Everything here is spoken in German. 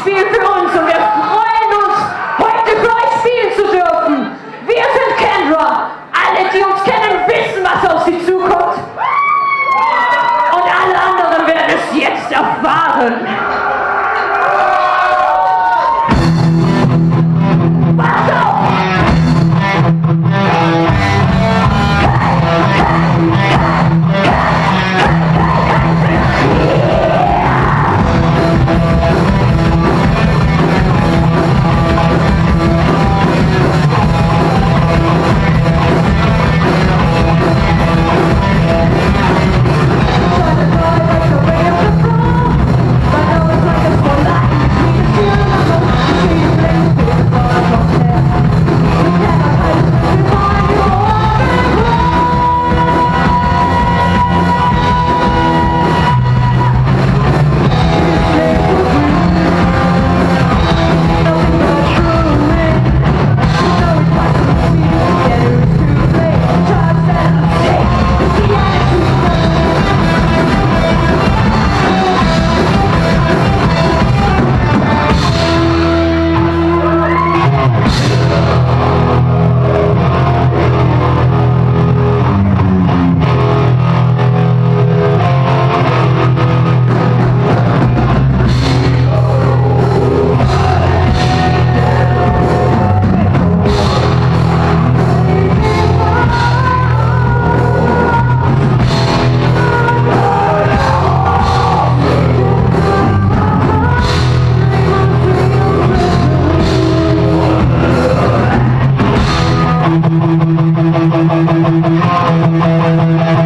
Spiel für uns und wir freuen uns, heute für euch spielen zu dürfen. Wir sind Kendra. Alle, die uns kennen, wissen, was auf sie zukommt. Und alle anderen werden es jetzt erfahren. Thank you.